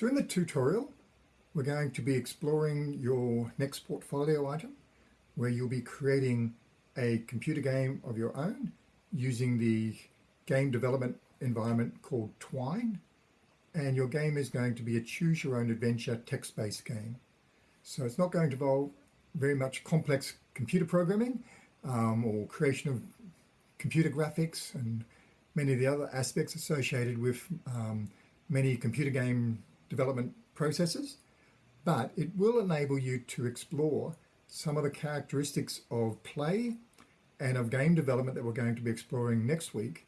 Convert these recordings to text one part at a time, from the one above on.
So in the tutorial, we're going to be exploring your next portfolio item where you'll be creating a computer game of your own using the game development environment called Twine. And your game is going to be a choose your own adventure text-based game. So it's not going to involve very much complex computer programming um, or creation of computer graphics and many of the other aspects associated with um, many computer game development processes, but it will enable you to explore some of the characteristics of play and of game development that we're going to be exploring next week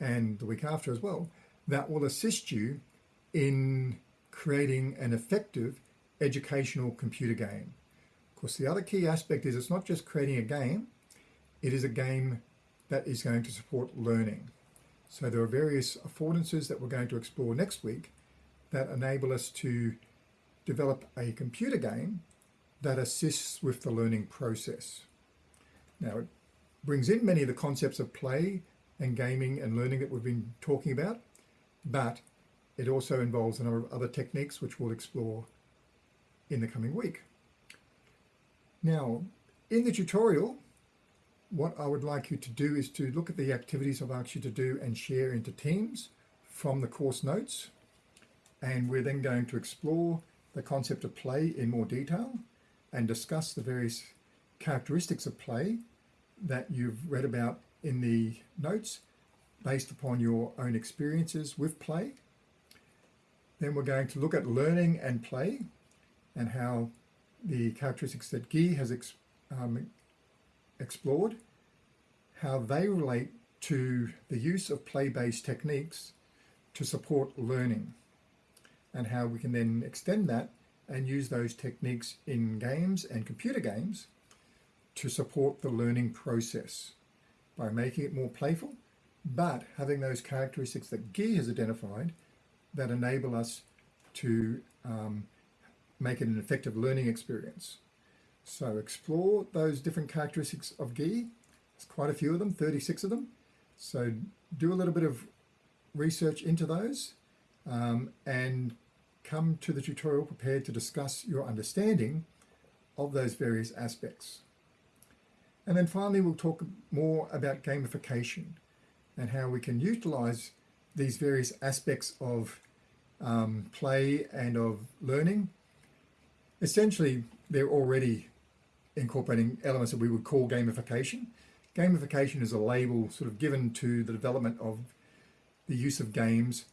and the week after as well, that will assist you in creating an effective educational computer game. Of course, the other key aspect is it's not just creating a game, it is a game that is going to support learning. So there are various affordances that we're going to explore next week that enable us to develop a computer game that assists with the learning process. Now it brings in many of the concepts of play and gaming and learning that we've been talking about, but it also involves a number of other techniques which we'll explore in the coming week. Now, in the tutorial, what I would like you to do is to look at the activities I've asked you to do and share into teams from the course notes. And we're then going to explore the concept of play in more detail and discuss the various characteristics of play that you've read about in the notes based upon your own experiences with play. Then we're going to look at learning and play and how the characteristics that Guy has ex um, explored, how they relate to the use of play-based techniques to support learning and how we can then extend that and use those techniques in games and computer games to support the learning process by making it more playful, but having those characteristics that Guy has identified that enable us to um, make it an effective learning experience. So explore those different characteristics of Guy. There's quite a few of them, 36 of them. So do a little bit of research into those um, and come to the tutorial prepared to discuss your understanding of those various aspects. And then finally, we'll talk more about gamification and how we can utilize these various aspects of um, play and of learning. Essentially, they're already incorporating elements that we would call gamification. Gamification is a label sort of given to the development of the use of games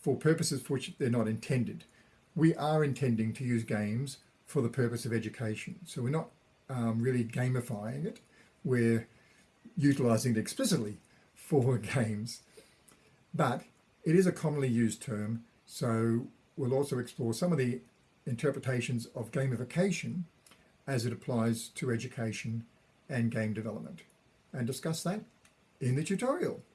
for purposes for which they're not intended. We are intending to use games for the purpose of education. So we're not um, really gamifying it. We're utilizing it explicitly for games. But it is a commonly used term. So we'll also explore some of the interpretations of gamification as it applies to education and game development and discuss that in the tutorial.